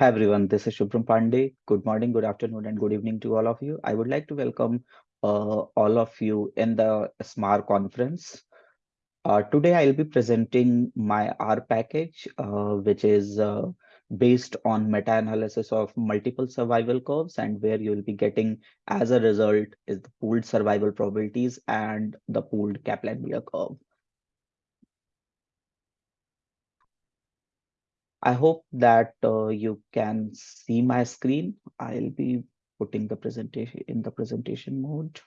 Hi everyone, this is Shubham Pandey. Good morning, good afternoon, and good evening to all of you. I would like to welcome uh, all of you in the SMAR conference. Uh, today I'll be presenting my R package, uh, which is uh, based on meta-analysis of multiple survival curves and where you'll be getting as a result is the pooled survival probabilities and the pooled Kaplan-Meier curve. I hope that uh, you can see my screen. I'll be putting the presentation in the presentation mode.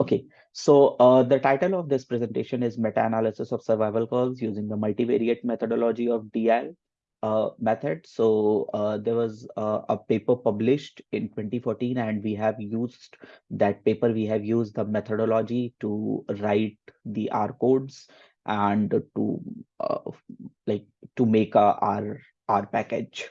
Okay, so uh, the title of this presentation is Meta-Analysis of Survival Curves using the multivariate methodology of DL uh, method. So uh, there was uh, a paper published in 2014 and we have used that paper. We have used the methodology to write the R codes and to uh, like to make our our package.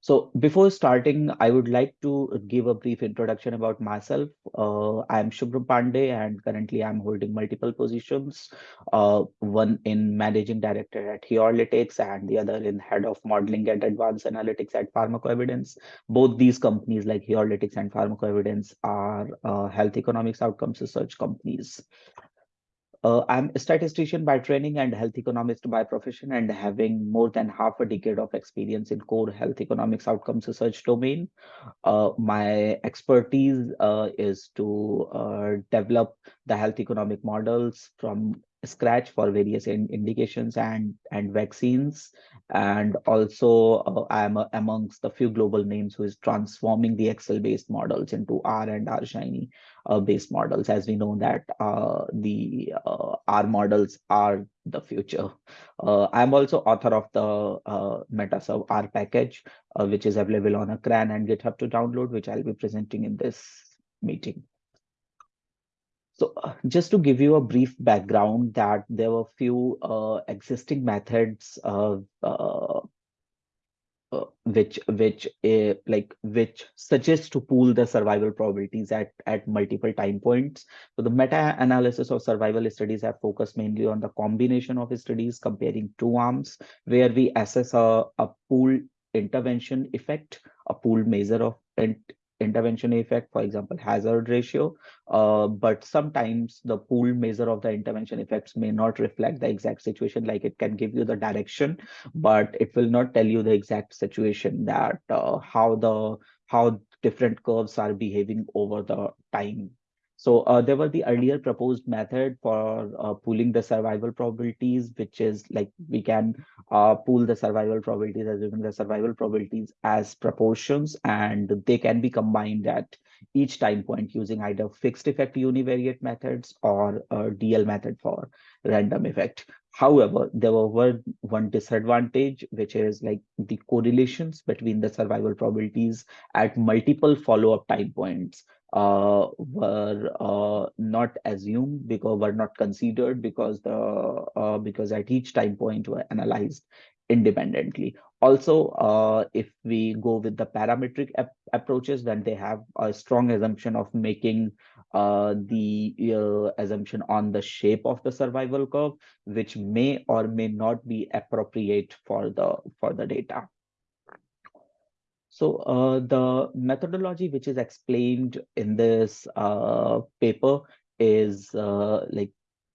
So before starting, I would like to give a brief introduction about myself. Uh, I'm Shubham Pandey and currently I'm holding multiple positions, uh, one in managing director at Heurlytics and the other in head of modeling and advanced analytics at PharmacoEvidence. Both these companies like Heurlytics and PharmacoEvidence are uh, health economics outcomes research companies. Uh, I'm a statistician by training and health economist by profession and having more than half a decade of experience in core health economics outcomes research domain. Uh, my expertise uh, is to uh, develop the health economic models from scratch for various in indications and and vaccines. And also uh, i am amongst the few global names who is transforming the excel based models into r and r shiny uh, based models. As we know that uh, the uh, r models are the future. Uh, i'm also author of the uh, metaSurv r package uh, which is available on a cran and github to download which i'll be presenting in this meeting so uh, just to give you a brief background that there were few uh, existing methods uh, uh, which which uh, like which suggests to pool the survival probabilities at at multiple time points. So the meta analysis of survival studies have focused mainly on the combination of studies comparing two arms where we assess a, a pool intervention effect a pool measure of intervention effect, for example, hazard ratio. Uh, but sometimes the pooled measure of the intervention effects may not reflect the exact situation, like it can give you the direction, but it will not tell you the exact situation that uh, how the how different curves are behaving over the time so uh, there were the earlier proposed method for uh, pooling the survival probabilities, which is like we can uh, pool the survival probabilities as given the survival probabilities as proportions, and they can be combined at each time point using either fixed effect univariate methods or a DL method for random effect. However, there were one disadvantage, which is like the correlations between the survival probabilities at multiple follow-up time points uh, were uh, not assumed because were not considered because the uh, because at each time point were analyzed independently. Also, uh, if we go with the parametric ap approaches, then they have a strong assumption of making uh, the uh, assumption on the shape of the survival curve, which may or may not be appropriate for the for the data. So uh, the methodology which is explained in this uh, paper is uh, like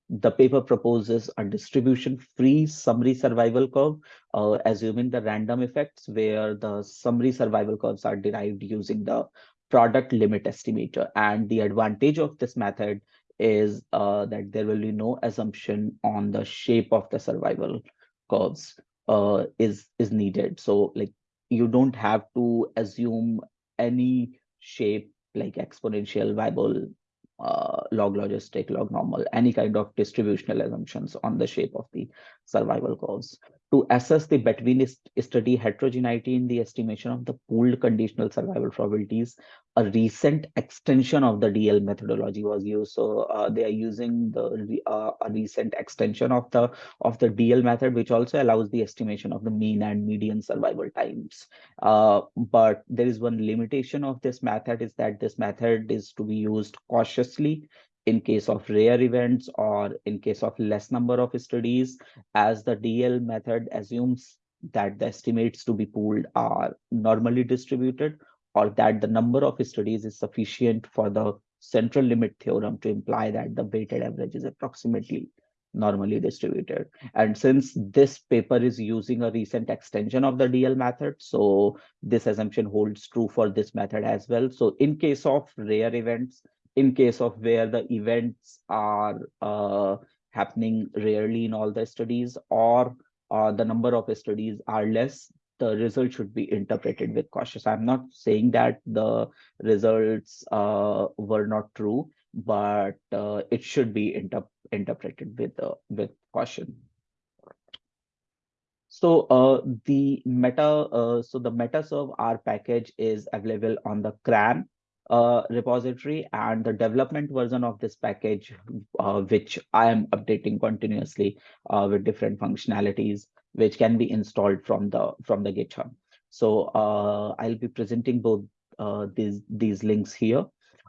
the paper proposes a distribution-free summary survival curve, uh, assuming the random effects where the summary survival curves are derived using the product limit estimator. And the advantage of this method is uh, that there will be no assumption on the shape of the survival curves uh, is is needed. So like you don't have to assume any shape like exponential, Weibull, uh, log logistic, log normal, any kind of distributional assumptions on the shape of the survival curves to assess the between study heterogeneity in the estimation of the pooled conditional survival probabilities, a recent extension of the DL methodology was used. So uh, they are using the uh, a recent extension of the of the DL method, which also allows the estimation of the mean and median survival times. Uh, but there is one limitation of this method is that this method is to be used cautiously in case of rare events or in case of less number of studies as the DL method assumes that the estimates to be pooled are normally distributed or that the number of studies is sufficient for the central limit theorem to imply that the weighted average is approximately normally distributed. And since this paper is using a recent extension of the DL method, so this assumption holds true for this method as well. So in case of rare events, in case of where the events are uh, happening rarely in all the studies or uh, the number of studies are less, the result should be interpreted with cautious. I'm not saying that the results uh, were not true, but uh, it should be inter interpreted with uh, with caution. So uh, the meta, uh, so the MetaSurv R package is available on the CRAN uh, repository and the development version of this package, uh, which I am updating continuously uh, with different functionalities, which can be installed from the from the GitHub. So uh, I'll be presenting both uh, these these links here.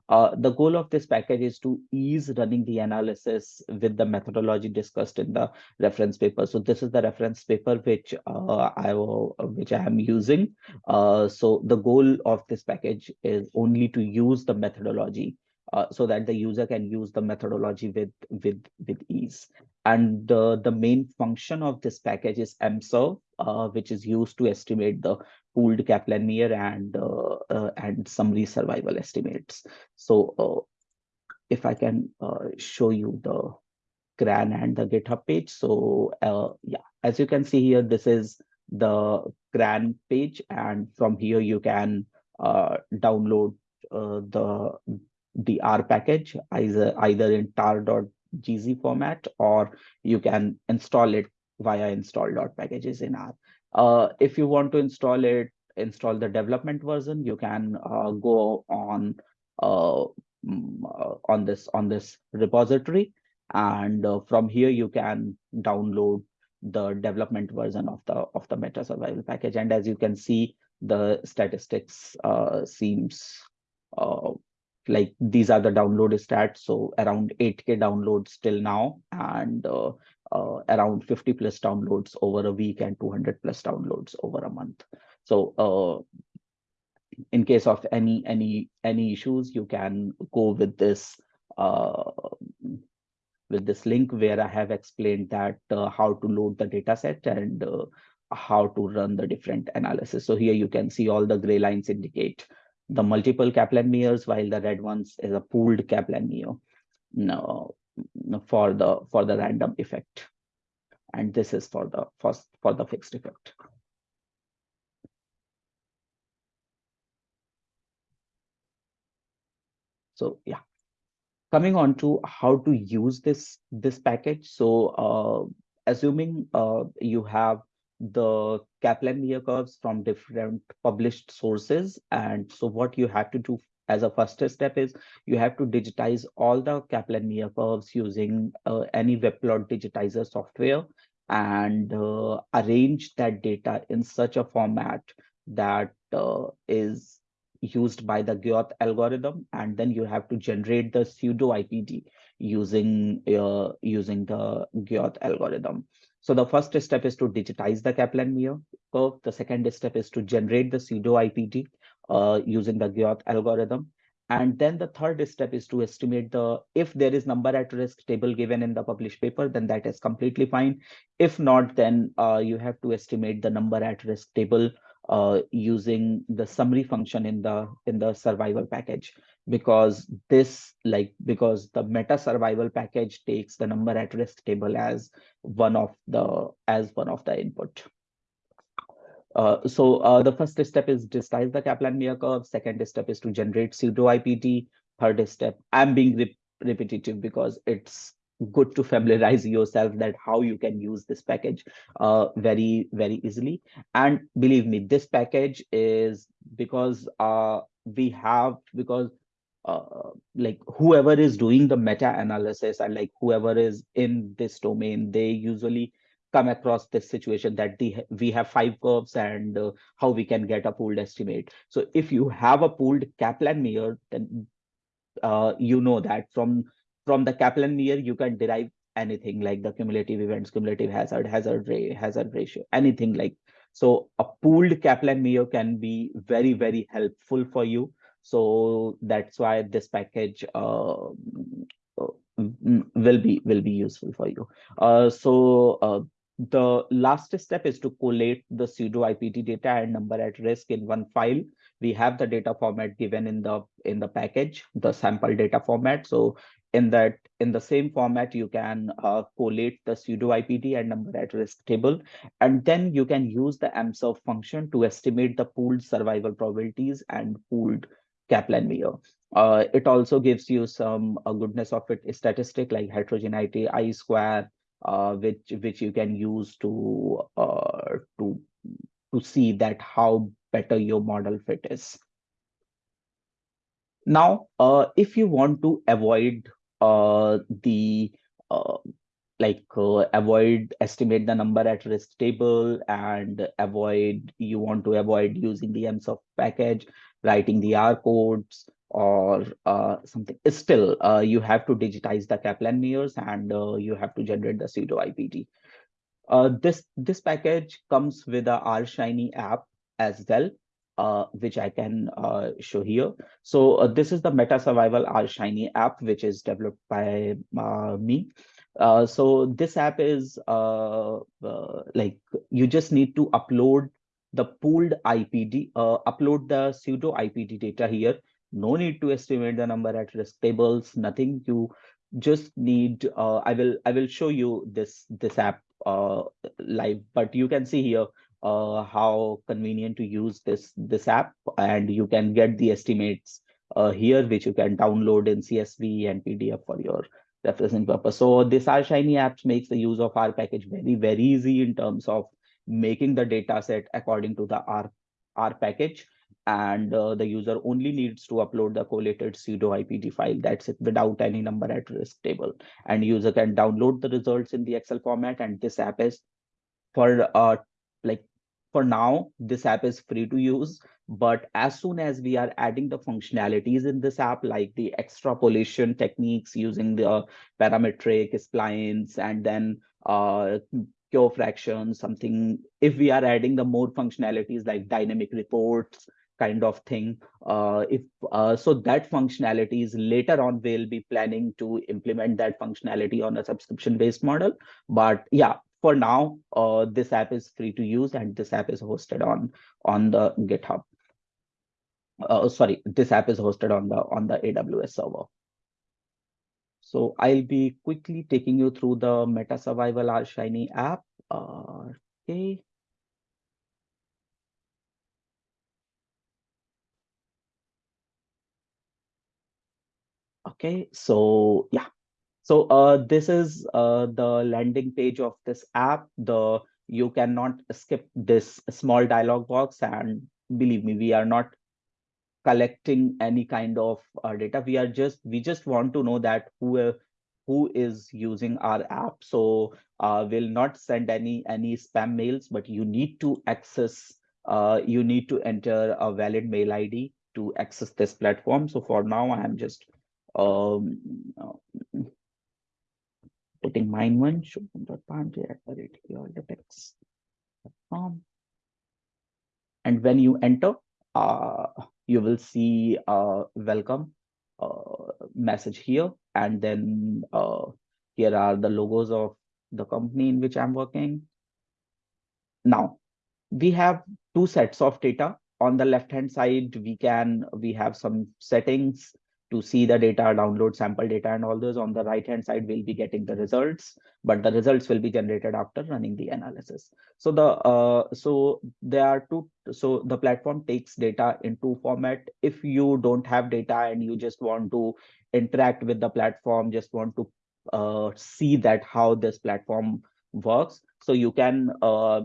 Uh, the goal of this package is to ease running the analysis with the methodology discussed in the reference paper. So this is the reference paper which uh, I which I am using. Uh, so the goal of this package is only to use the methodology uh, so that the user can use the methodology with with with ease. And the main function of this package is MServe, uh, which is used to estimate the pooled Kaplan-Meier and uh, uh, and summary survival estimates. So if I can show you the CRAN and the GitHub page. So yeah, as you can see here, this is the CRAN page, and from here you can download the the R package either either in tar.gz format or you can install it via install.packages in R. Uh, if you want to install it, install the development version, you can uh, go on uh, mm, uh, on this on this repository, and uh, from here you can download the development version of the of the meta survival package. And as you can see, the statistics uh, seems like these are the download stats so around 8k downloads till now and uh, around 50 plus downloads over a week and 200 plus downloads over a month. So uh, in case of any any any issues you can go with this uh, with this link where i have explained that uh, how to load the data set and uh, how to run the different analysis. So here you can see all the gray lines indicate the multiple Kaplan-Meiers, while the red ones is a pooled Kaplan-Meier no, for the for the random effect. And this is for the first for the fixed effect. So yeah, coming on to how to use this this package. So uh, assuming uh, you have the Kaplan-Meier curves from different published sources. And so what you have to do as a first step is you have to digitize all the Kaplan-Meier curves using uh, any webplot digitizer software and uh, arrange that data in such a format that uh, is used by the Guyot algorithm. And then you have to generate the pseudo IPD using, uh, using the Guyot algorithm. So the first step is to digitize the Kaplan-Meier curve. The second step is to generate the pseudo IPD uh, using the Guyot algorithm. And then the third step is to estimate the, if there is number at risk table given in the published paper, then that is completely fine. If not, then uh, you have to estimate the number at risk table uh, using the summary function in the in the survival package because this like because the meta survival package takes the number at risk table as one of the as one of the input uh, so uh, the first step is digitize the Kaplan-Meier curve. Second step is to generate pseudo IPD. Third step, I'm being re repetitive because it's good to familiarize yourself that how you can use this package uh, very very easily. And believe me, this package is because uh, we have because uh, like whoever is doing the meta analysis and like whoever is in this domain they usually come across this situation that the we have five curves and uh, how we can get a pooled estimate so if you have a pooled kaplan meier then uh, you know that from from the kaplan meier you can derive anything like the cumulative events cumulative hazard hazard ray hazard ratio anything like So a pooled Kaplan-Meier can be very, very helpful for you. So that's why this package uh, uh will be will be useful for you. Uh, so uh, the last step is to collate the pseudo IPD data and number at risk in one file. We have the data format given in the in the package, the sample data format. So in that in the same format, you can uh, collate the pseudo IPD and number at risk table, and then you can use the msurf function to estimate the pooled survival probabilities and pooled Kaplan-Meier. Uh, it also gives you some uh, goodness of it statistic like heterogeneity I square, which which you can use to uh, to to see that how better your model fit is. Now, uh, if you want to avoid uh, the uh, like uh, avoid estimate the number at risk table and avoid you want to avoid using the msurf package writing the r codes or uh, something still uh, you have to digitize the kaplan meiers and uh, you have to generate the pseudo ipd uh, this this package comes with a r shiny app as well uh, which I can uh, show here. So this is the Meta Survival R Shiny app, which is developed by me. So this app is like you just need to upload the pooled IPD, upload the pseudo IPD data here. No need to estimate the number at risk tables, nothing. You just need, I will I will show you this this app live, but you can see here uh, how convenient to use this this app and you can get the estimates uh, here which you can download in csv and pdf for your referencing purpose so this r shiny apps makes the use of r package very very easy in terms of making the data set according to the r r package and uh, the user only needs to upload the collated pseudo IPD file. That's it without any number at risk table. And user can download the results in the Excel format. And this app is for uh, like for now, this app is free to use, but as soon as we are adding the functionalities in this app, like the extrapolation techniques using the parametric splines and then uh, Q fraction, something, if we are adding the more functionalities like dynamic reports, kind of thing uh, if uh, so that functionality is later on we'll be planning to implement that functionality on a subscription based model but yeah for now, uh, this app is free to use and this app is hosted on on the GitHub. Uh, sorry, this app is hosted on the on the AWS server. So I'll be quickly taking you through the Meta Survival R Shiny app. Uh, okay. Okay, so yeah, so uh, this is uh, the landing page of this app. The you cannot skip this small dialog box and believe me, we are not collecting any kind of uh, data. We are just we just want to know that who who is using our app. So uh, we'll not send any any spam mails, but you need to access. Uh, you need to enter a valid mail ID to access this platform. So for now, I am just um, putting mine one shubham.pandey at the rate and when you enter uh, you will see a welcome uh, message here. And then uh, here are the logos of the company in which i'm working. Now we have two sets of data. On the left hand side we can we have some settings to see the data, download sample data and all those on the right hand side, we'll be getting the results, but the results will be generated after running the analysis. So the uh, so there are two, so the platform takes data in two format. If you don't have data and you just want to interact with the platform, just want to uh, see that how this platform works. So you can uh,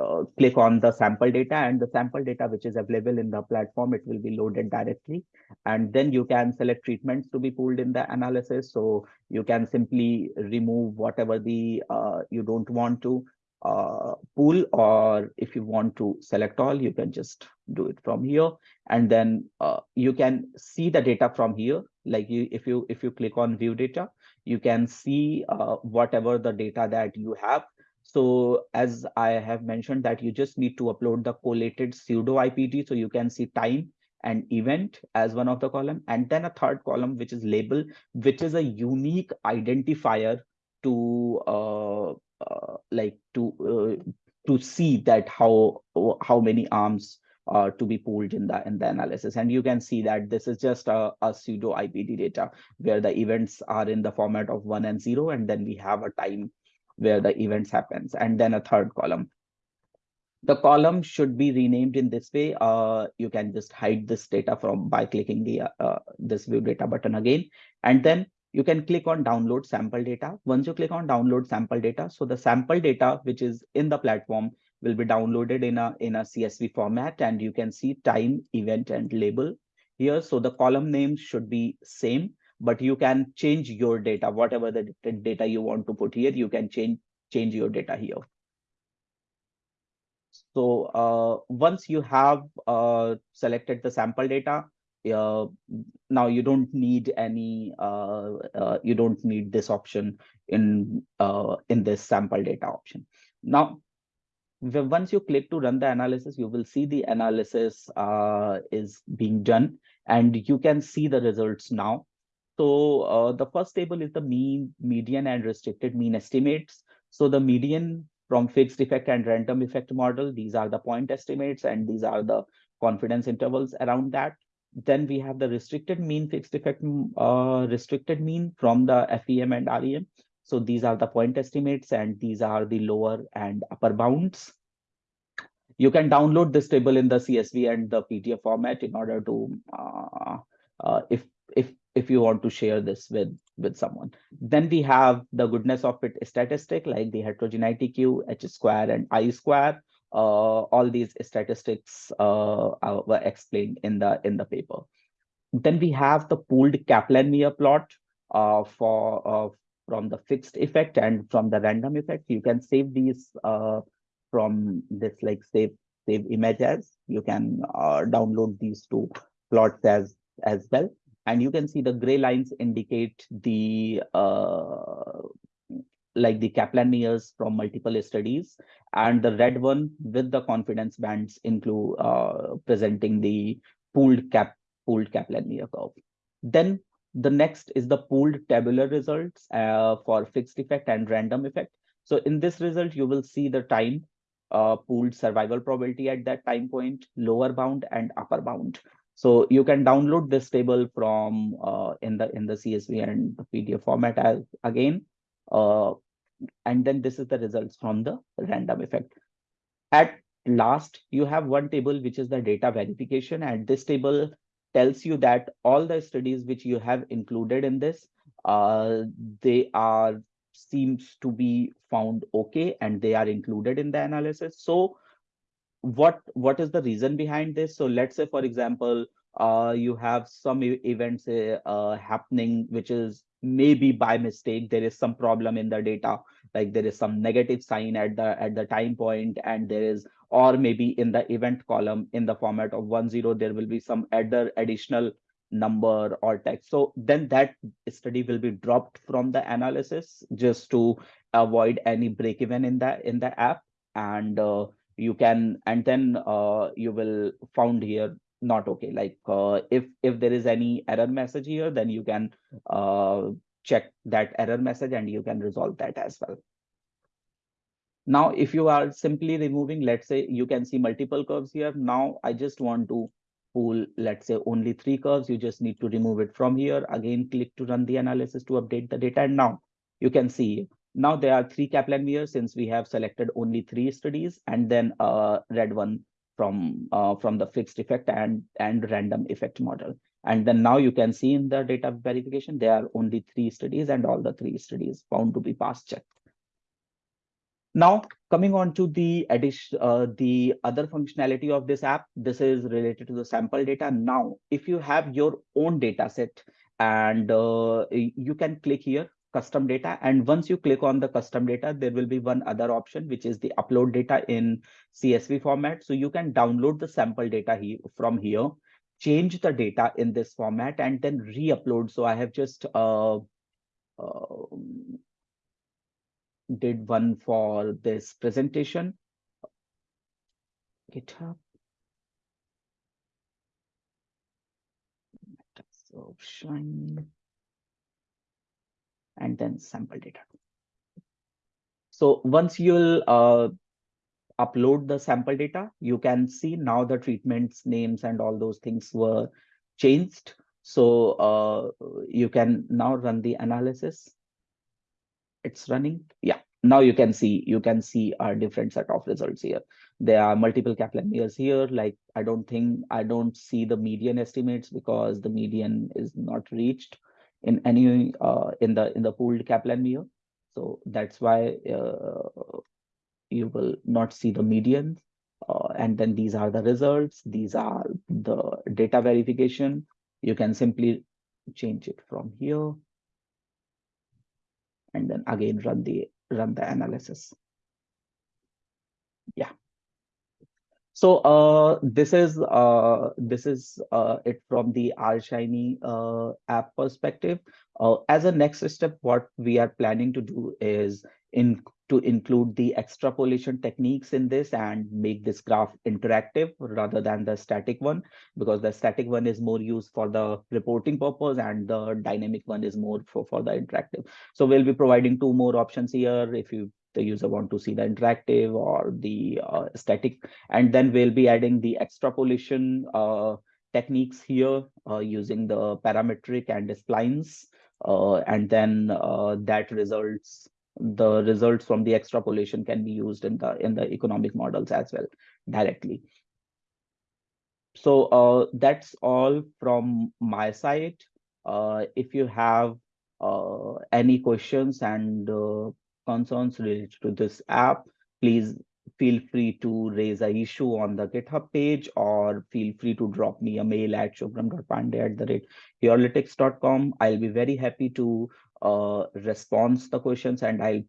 uh, click on the sample data and the sample data which is available in the platform, it will be loaded directly. And then you can select treatments to be pulled in the analysis. So you can simply remove whatever the uh, you don't want to uh, pool or if you want to select all, you can just do it from here. And then uh, you can see the data from here. Like you, if you if you click on view data, you can see uh, whatever the data that you have So as I have mentioned that you just need to upload the collated pseudo IPD so you can see time and event as one of the column and then a third column which is label which is a unique identifier to uh, uh, like to uh, to see that how how many arms are to be pulled in the in the analysis. And you can see that this is just a, a pseudo IPD data where the events are in the format of one and zero and then we have a time where the events happens and then a third column. The column should be renamed in this way. Uh, you can just hide this data from by clicking the uh, this view data button again. And then you can click on download sample data. Once you click on download sample data so the sample data which is in the platform will be downloaded in a in a csv format and you can see time event and label here. So the column names should be same but you can change your data. Whatever the data you want to put here you can change change your data here. So uh, once you have uh, selected the sample data uh, now you don't need any uh, uh, you don't need this option in uh, in this sample data option. Now once you click to run the analysis you will see the analysis is being done. And you can see the results now so uh, the first table is the mean, median, and restricted mean estimates. So the median from fixed effect and random effect model, these are the point estimates, and these are the confidence intervals around that. Then we have the restricted mean fixed effect, uh, restricted mean from the FEM and REM. So these are the point estimates, and these are the lower and upper bounds. You can download this table in the CSV and the PDF format in order to, uh, uh, if if if you want to share this with with someone. Then we have the goodness of fit statistic like the heterogeneity q h square and i square. Uh, all these statistics uh, were explained in the in the paper. Then we have the pooled kaplan-meier plot uh, for uh, from the fixed effect and from the random effect. You can save these uh, from this like save save images. You can uh, download these two plots as as well and you can see the gray lines indicate the uh, like the Kaplan-Meiers from multiple studies, and the red one with the confidence bands include uh, presenting the pooled cap pooled Kaplan-Meier curve. Then the next is the pooled tabular results uh, for fixed effect and random effect. So in this result, you will see the time uh, pooled survival probability at that time point, lower bound and upper bound. So you can download this table from uh, in the in the CSV and the PDF format as again. Uh, and then this is the results from the random effect. At last, you have one table which is the data verification, and this table tells you that all the studies which you have included in this, uh, they are seems to be found okay and they are included in the analysis. So what what is the reason behind this? So let's say for example uh you have some events uh, happening which is maybe by mistake there is some problem in the data like there is some negative sign at the at the time point and there is or maybe in the event column in the format of one zero there will be some other additional number or text. So then that study will be dropped from the analysis just to avoid any break even in the in the app. And uh, you can and then uh, you will found here not okay. Like uh, if if there is any error message here then you can uh, check that error message and you can resolve that as well. Now if you are simply removing let's say you can see multiple curves here. Now i just want to pull let's say only three curves. You just need to remove it from here. Again click to run the analysis to update the data. And now you can see now there are three Kaplan-Meier since we have selected only three studies and then a red one from uh, from the fixed effect and and random effect model. And then now you can see in the data verification, there are only three studies and all the three studies found to be pass checked. Now, coming on to the addition, uh, the other functionality of this app, this is related to the sample data. Now, if you have your own data set and uh, you can click here custom data. And once you click on the custom data, there will be one other option, which is the upload data in CSV format. So you can download the sample data here from here, change the data in this format, and then re-upload. So I have just uh, uh, did one for this presentation. GitHub. Shine and then sample data. So once you'll uh, upload the sample data, you can see now the treatments names and all those things were changed. So uh, you can now run the analysis. It's running. Yeah, now you can see you can see a different set of results here. There are multiple Kaplan-Meiers here. Like I don't think I don't see the median estimates because the median is not reached in any uh, in the in the pooled Kaplan-Meier. So that's why uh, you will not see the medians. Uh, and then these are the results. These are the data verification. You can simply change it from here. And then again, run the run the analysis. Yeah. So uh, this is uh, this is uh, it from the RShiny uh, app perspective. Uh, as a next step, what we are planning to do is in to include the extrapolation techniques in this and make this graph interactive rather than the static one, because the static one is more used for the reporting purpose and the dynamic one is more for, for the interactive. So we'll be providing two more options here if you the user want to see the interactive or the uh, static, and then we'll be adding the extrapolation uh, techniques here uh, using the parametric and the splines, uh, and then uh, that results the results from the extrapolation can be used in the in the economic models as well directly. So uh, that's all from my side. If you have any questions and concerns related to this app please feel free to raise a issue on the github page or feel free to drop me a mail at shubham.pandey at the rate heurlytics.com i'll be very happy to uh, response the questions and I'll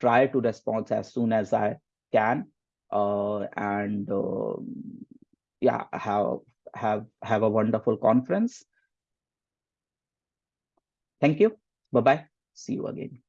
try to respond as soon as I can. Uh, and uh, yeah, have have have a wonderful conference. Thank you. Bye bye. See you again.